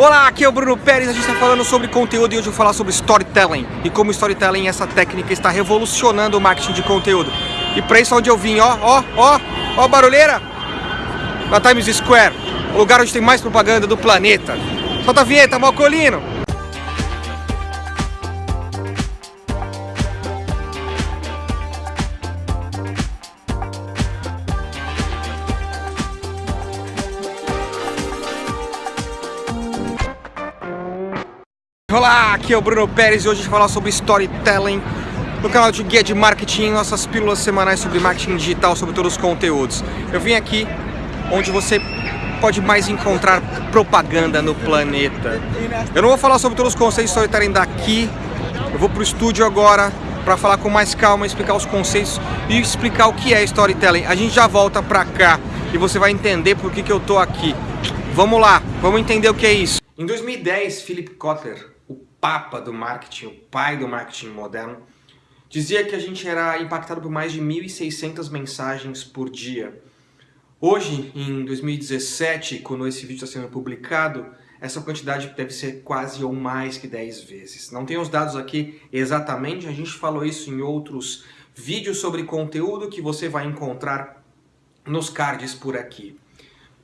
Olá, aqui é o Bruno Pérez, a gente está falando sobre conteúdo e hoje eu vou falar sobre storytelling e como storytelling, essa técnica está revolucionando o marketing de conteúdo. E para isso onde eu vim, ó, ó, ó, ó barulheira, na Times Square, o lugar onde tem mais propaganda do planeta. Solta a vinheta, Malcolino! Olá, aqui é o Bruno Pérez e hoje a gente vai falar sobre storytelling no canal de Guia de Marketing, nossas pílulas semanais sobre marketing digital, sobre todos os conteúdos. Eu vim aqui onde você pode mais encontrar propaganda no planeta. Eu não vou falar sobre todos os conceitos de storytelling daqui, eu vou pro estúdio agora para falar com mais calma, explicar os conceitos e explicar o que é storytelling. A gente já volta pra cá e você vai entender por que, que eu tô aqui. Vamos lá, vamos entender o que é isso. Em 2010, Philip Kotler, papa do marketing, o pai do marketing moderno, dizia que a gente era impactado por mais de 1.600 mensagens por dia. Hoje, em 2017, quando esse vídeo está sendo publicado, essa quantidade deve ser quase ou mais que 10 vezes. Não tenho os dados aqui exatamente, a gente falou isso em outros vídeos sobre conteúdo que você vai encontrar nos cards por aqui.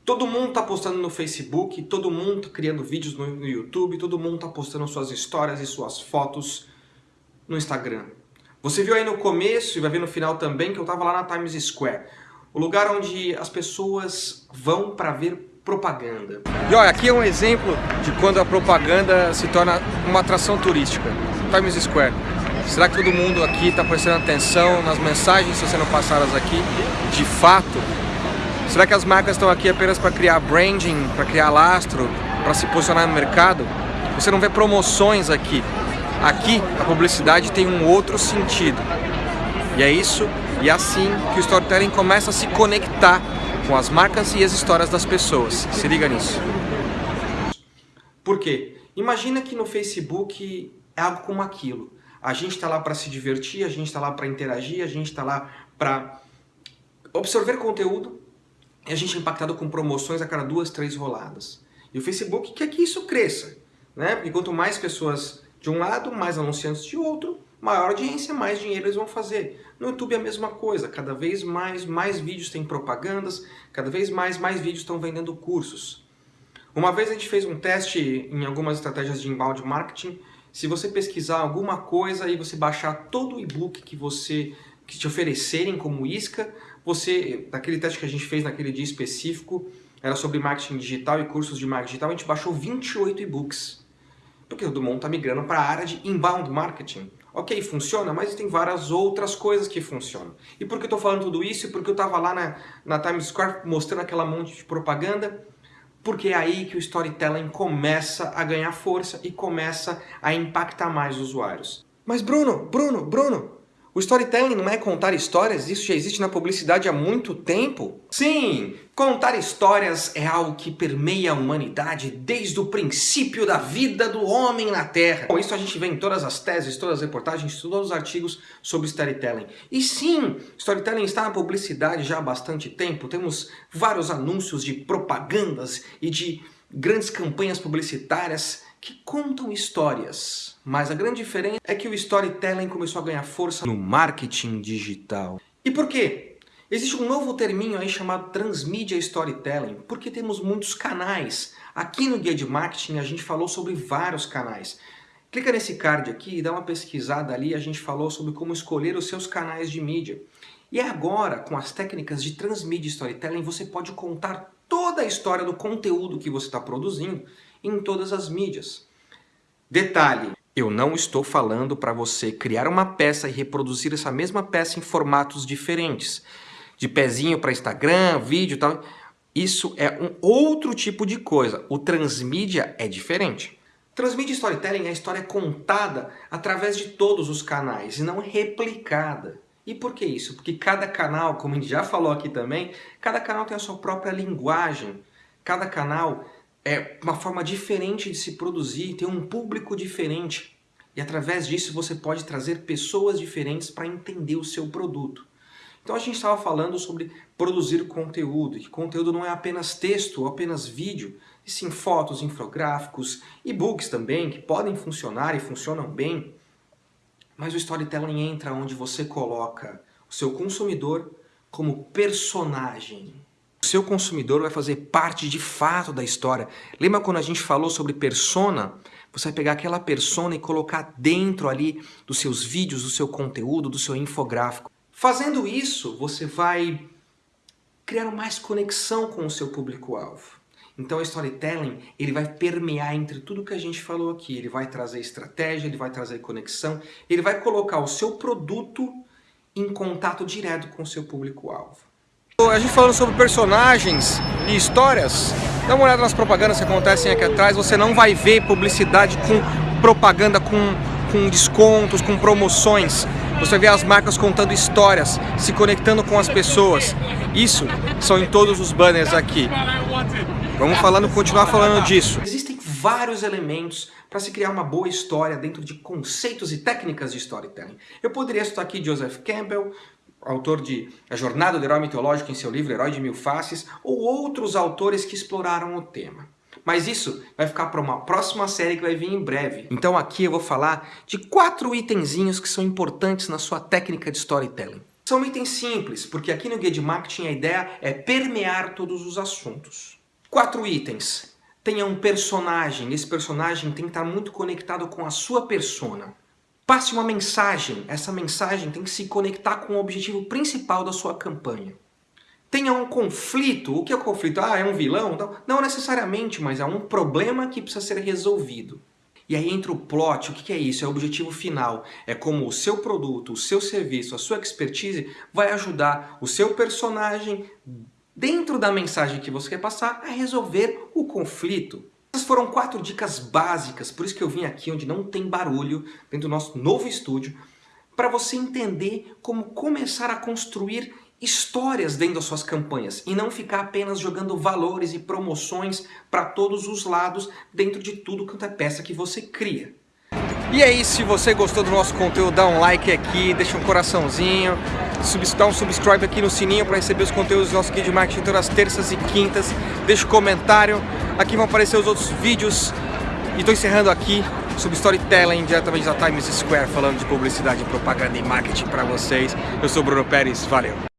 Todo mundo está postando no Facebook, todo mundo tá criando vídeos no, no YouTube, todo mundo está postando suas histórias e suas fotos no Instagram. Você viu aí no começo e vai ver no final também que eu estava lá na Times Square, o lugar onde as pessoas vão para ver propaganda. E olha, aqui é um exemplo de quando a propaganda se torna uma atração turística. Times Square. Será que todo mundo aqui está prestando atenção nas mensagens que estão sendo passadas aqui? De fato, Será que as marcas estão aqui apenas para criar branding, para criar lastro, para se posicionar no mercado? Você não vê promoções aqui. Aqui a publicidade tem um outro sentido. E é isso e é assim que o storytelling começa a se conectar com as marcas e as histórias das pessoas. Se liga nisso. Por quê? Imagina que no Facebook é algo como aquilo. A gente está lá para se divertir, a gente está lá para interagir, a gente está lá para absorver conteúdo, e a gente é impactado com promoções a cada duas, três roladas. E o Facebook quer que isso cresça, né? Porque quanto mais pessoas de um lado, mais anunciantes de outro, maior audiência, mais dinheiro eles vão fazer. No YouTube é a mesma coisa, cada vez mais, mais vídeos têm propagandas, cada vez mais, mais vídeos estão vendendo cursos. Uma vez a gente fez um teste em algumas estratégias de inbound marketing, se você pesquisar alguma coisa e você baixar todo o e-book que você que te oferecerem como isca, você, naquele teste que a gente fez naquele dia específico, era sobre marketing digital e cursos de marketing digital, a gente baixou 28 e-books. Porque todo mundo está migrando para a área de inbound marketing. Ok, funciona, mas tem várias outras coisas que funcionam. E por que eu estou falando tudo isso? Porque eu estava lá na, na Times Square mostrando aquela monte de propaganda, porque é aí que o storytelling começa a ganhar força e começa a impactar mais os usuários. Mas Bruno, Bruno, Bruno, o storytelling não é contar histórias? Isso já existe na publicidade há muito tempo? Sim, contar histórias é algo que permeia a humanidade desde o princípio da vida do homem na Terra. Bom, isso a gente vê em todas as teses, todas as reportagens, todos os artigos sobre storytelling. E sim, storytelling está na publicidade já há bastante tempo. Temos vários anúncios de propagandas e de grandes campanhas publicitárias que contam histórias. Mas a grande diferença é que o storytelling começou a ganhar força no marketing digital. E por quê? Existe um novo terminho aí chamado Transmedia Storytelling, porque temos muitos canais. Aqui no Guia de Marketing a gente falou sobre vários canais. Clica nesse card aqui e dá uma pesquisada ali, a gente falou sobre como escolher os seus canais de mídia. E agora, com as técnicas de Transmedia Storytelling, você pode contar toda a história do conteúdo que você está produzindo em todas as mídias. Detalhe, eu não estou falando para você criar uma peça e reproduzir essa mesma peça em formatos diferentes. De pezinho para Instagram, vídeo e tal. Isso é um outro tipo de coisa. O transmídia é diferente. Transmídia Storytelling é a história contada através de todos os canais e não replicada. E por que isso? Porque cada canal, como a gente já falou aqui também, cada canal tem a sua própria linguagem. Cada canal é uma forma diferente de se produzir, tem um público diferente. E através disso você pode trazer pessoas diferentes para entender o seu produto. Então a gente estava falando sobre produzir conteúdo, que conteúdo não é apenas texto ou apenas vídeo. e sim fotos, infográficos, e-books também, que podem funcionar e funcionam bem, mas o storytelling entra onde você coloca o seu consumidor como personagem. O seu consumidor vai fazer parte de fato da história. Lembra quando a gente falou sobre persona? Você vai pegar aquela persona e colocar dentro ali dos seus vídeos, do seu conteúdo, do seu infográfico. Fazendo isso, você vai criar mais conexão com o seu público-alvo. Então o storytelling, ele vai permear entre tudo que a gente falou aqui. Ele vai trazer estratégia, ele vai trazer conexão, ele vai colocar o seu produto em contato direto com o seu público-alvo. A gente falando sobre personagens e histórias, dá uma olhada nas propagandas que acontecem aqui atrás, você não vai ver publicidade com propaganda com, com descontos, com promoções. Você vê as marcas contando histórias, se conectando com as pessoas. Isso são em todos os banners aqui. Vamos falando, continuar falando disso. Existem vários elementos para se criar uma boa história dentro de conceitos e técnicas de storytelling. Eu poderia citar aqui Joseph Campbell, autor de A Jornada do Herói Mitológico em seu livro Herói de Mil Faces, ou outros autores que exploraram o tema. Mas isso vai ficar para uma próxima série que vai vir em breve. Então aqui eu vou falar de quatro itenzinhos que são importantes na sua técnica de storytelling. São itens simples, porque aqui no Guia de Marketing a ideia é permear todos os assuntos. Quatro itens. Tenha um personagem, esse personagem tem que estar muito conectado com a sua persona. Passe uma mensagem, essa mensagem tem que se conectar com o objetivo principal da sua campanha. Tenha um conflito, o que é o conflito? Ah, é um vilão? Não necessariamente, mas é um problema que precisa ser resolvido. E aí entra o plot, o que é isso? É o objetivo final. É como o seu produto, o seu serviço, a sua expertise vai ajudar o seu personagem dentro da mensagem que você quer passar, a resolver o conflito. Essas foram quatro dicas básicas, por isso que eu vim aqui onde não tem barulho, dentro do nosso novo estúdio, para você entender como começar a construir histórias dentro das suas campanhas e não ficar apenas jogando valores e promoções para todos os lados dentro de tudo quanto é peça que você cria. E aí, se você gostou do nosso conteúdo, dá um like aqui, deixa um coraçãozinho, dá um subscribe aqui no sininho para receber os conteúdos do nosso Guia de Marketing todas as terças e quintas. Deixa um comentário, aqui vão aparecer os outros vídeos. E estou encerrando aqui sobre storytelling diretamente da Times Square, falando de publicidade, propaganda e marketing para vocês. Eu sou Bruno Pérez, valeu!